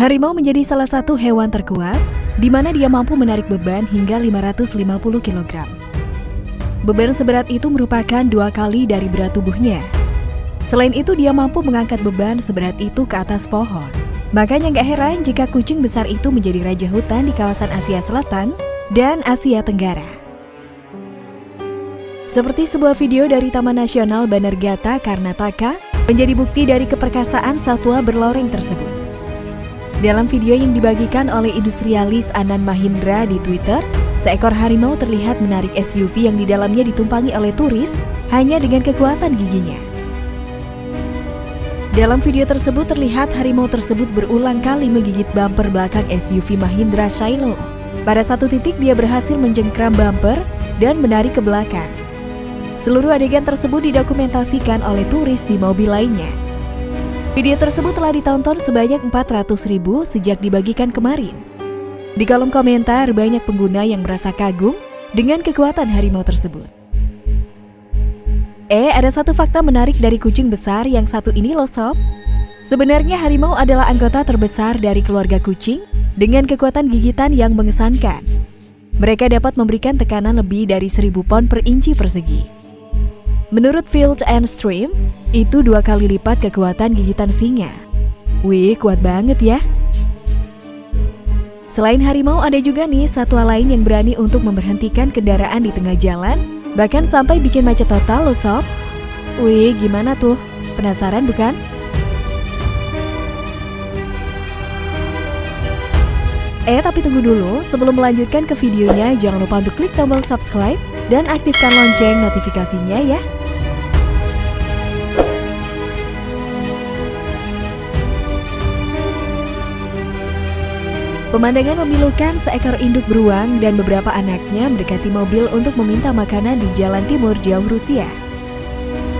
Harimau menjadi salah satu hewan terkuat di mana dia mampu menarik beban hingga 550 kg. Beban seberat itu merupakan dua kali dari berat tubuhnya. Selain itu, dia mampu mengangkat beban seberat itu ke atas pohon. Makanya nggak heran jika kucing besar itu menjadi raja hutan di kawasan Asia Selatan dan Asia Tenggara. Seperti sebuah video dari Taman Nasional Banergata Karnataka menjadi bukti dari keperkasaan satwa berloreng tersebut. Dalam video yang dibagikan oleh industrialis Anan Mahindra di Twitter, seekor harimau terlihat menarik SUV yang di dalamnya ditumpangi oleh turis hanya dengan kekuatan giginya. Dalam video tersebut terlihat harimau tersebut berulang kali menggigit bumper belakang SUV Mahindra Shiloh. Pada satu titik dia berhasil menjengkram bumper dan menarik ke belakang. Seluruh adegan tersebut didokumentasikan oleh turis di mobil lainnya. Video tersebut telah ditonton sebanyak 400 ribu sejak dibagikan kemarin. Di kolom komentar, banyak pengguna yang merasa kagum dengan kekuatan harimau tersebut. Eh, ada satu fakta menarik dari kucing besar yang satu ini loh sob. Sebenarnya harimau adalah anggota terbesar dari keluarga kucing dengan kekuatan gigitan yang mengesankan. Mereka dapat memberikan tekanan lebih dari 1000 pon per inci persegi. Menurut Field and Stream, itu dua kali lipat kekuatan gigitan singa. Wih, kuat banget ya. Selain harimau, ada juga nih satwa lain yang berani untuk memberhentikan kendaraan di tengah jalan, bahkan sampai bikin macet total loh sob. Wih, gimana tuh? Penasaran bukan? Eh, tapi tunggu dulu. Sebelum melanjutkan ke videonya, jangan lupa untuk klik tombol subscribe dan aktifkan lonceng notifikasinya ya. Pemandangan memilukan seekor induk beruang dan beberapa anaknya mendekati mobil untuk meminta makanan di jalan timur jauh Rusia.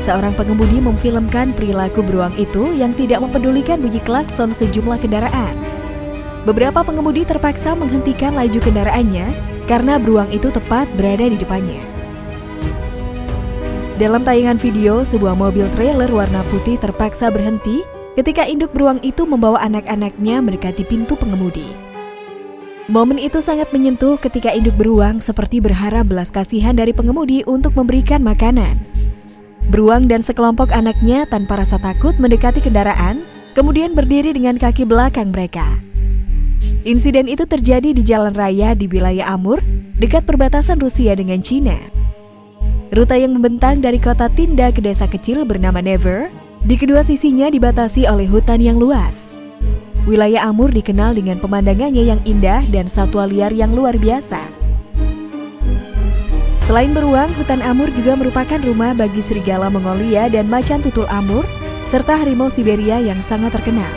Seorang pengemudi memfilmkan perilaku beruang itu yang tidak mempedulikan bunyi klakson sejumlah kendaraan. Beberapa pengemudi terpaksa menghentikan laju kendaraannya karena beruang itu tepat berada di depannya. Dalam tayangan video, sebuah mobil trailer warna putih terpaksa berhenti ketika induk beruang itu membawa anak-anaknya mendekati pintu pengemudi. Momen itu sangat menyentuh ketika induk beruang seperti berharap belas kasihan dari pengemudi untuk memberikan makanan. Beruang dan sekelompok anaknya tanpa rasa takut mendekati kendaraan, kemudian berdiri dengan kaki belakang mereka. Insiden itu terjadi di jalan raya di wilayah Amur, dekat perbatasan Rusia dengan Cina. Rute yang membentang dari kota Tinda ke desa kecil bernama Never, di kedua sisinya dibatasi oleh hutan yang luas. Wilayah Amur dikenal dengan pemandangannya yang indah dan satwa liar yang luar biasa. Selain beruang, hutan Amur juga merupakan rumah bagi serigala Mongolia dan macan tutul Amur, serta harimau Siberia yang sangat terkenal.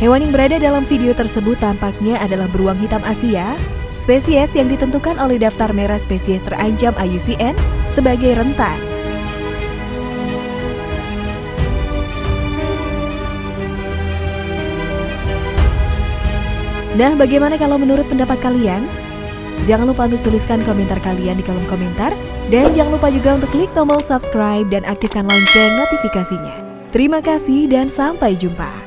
Hewan yang berada dalam video tersebut tampaknya adalah beruang hitam Asia, spesies yang ditentukan oleh daftar merah spesies terancam IUCN sebagai rentan. Nah, bagaimana kalau menurut pendapat kalian? Jangan lupa untuk tuliskan komentar kalian di kolom komentar. Dan jangan lupa juga untuk klik tombol subscribe dan aktifkan lonceng notifikasinya. Terima kasih dan sampai jumpa.